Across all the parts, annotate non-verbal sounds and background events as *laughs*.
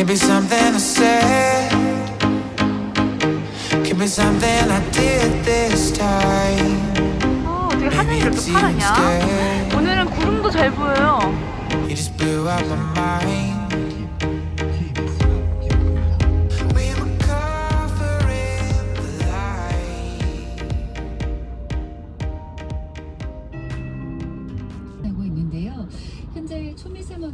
Could be something I said. Could be something I did this time. 어, 어떻게 하늘이 이렇게 파랗냐? 오늘은 구름도 잘 보여요. You just blew out my mind.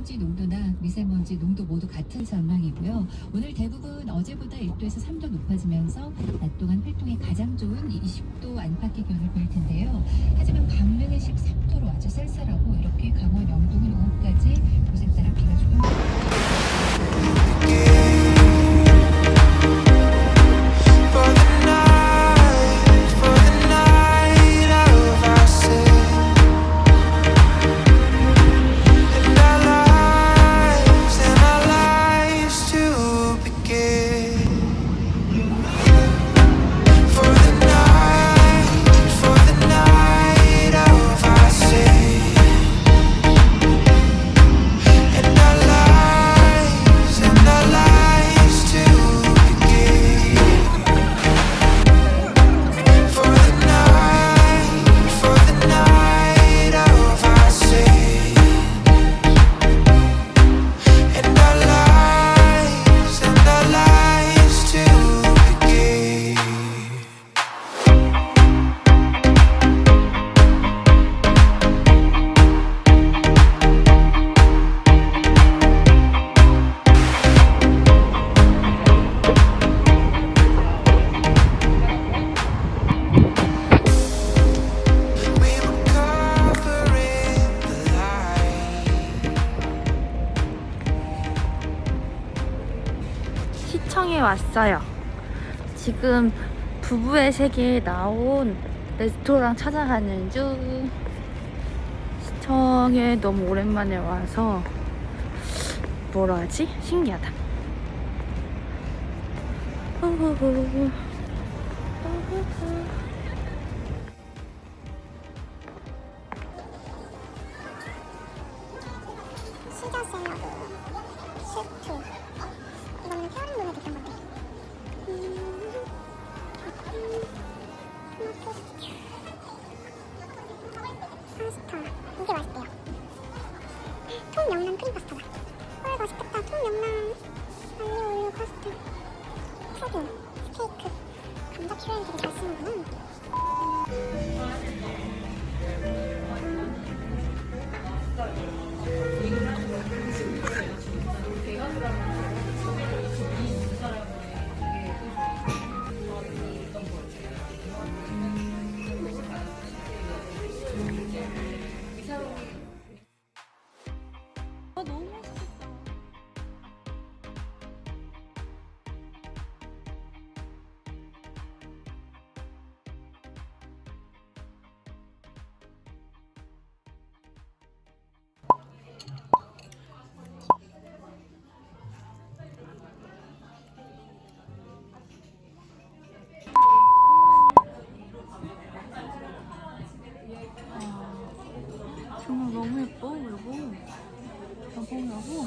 초미세먼지 농도나 미세먼지 농도 모두 같은 전망이고요. 오늘 대부분 어제보다 1도에서 3도 높아지면서 낮 동안 활동에 가장 좋은 20도 안팎의 기온을 보일 텐데요. 하지만 강릉은 13도로 아주 쌀쌀하고 이렇게 강원 왔어요. 지금 부부의 세계에 나온 레스토랑 찾아가는 중. 시청에 너무 오랜만에 와서 뭐라 하지? 신기하다. 시저 샐러드 셰프 이거는 페어링 눈에 됐던 건 파스 너무 예뻐, 여보. 여보, 여보.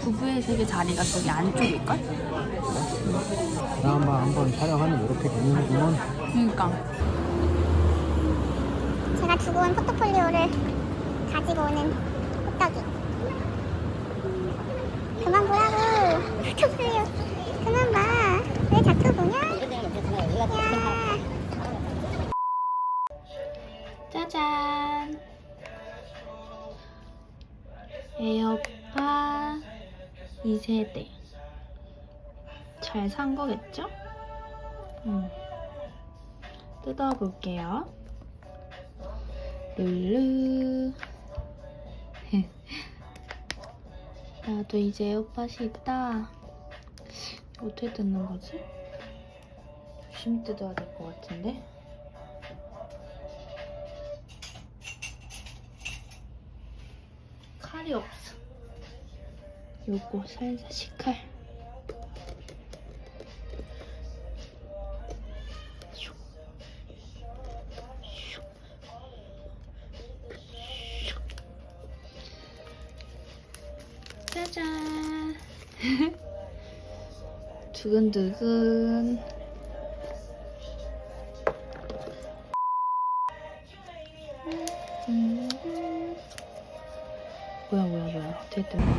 부부의 세계 자리가 저기 안쪽일걸? 드라마 한번 촬영하면 이렇게 되는구먼. 그니까. 제가 두고 온 포트폴리오를 가지고 오는 호떡이 그만 보라고 포트폴리오 그만 봐왜 자꾸 보냐 야 짜잔. 에어팟 2세대. 잘 산 거겠죠? 음. 뜯어볼게요. 룰루. *laughs* 나도 이제 에어팟이 있다. 어떻게 뜯는 거지? 조심히 뜯어야 될 것 같은데? 칼이 없어. 요거 살살 식칼. 짜잔. *laughs* 두근두근. 뭐야 뭐야 뭐야 어떻게 뜬 거야?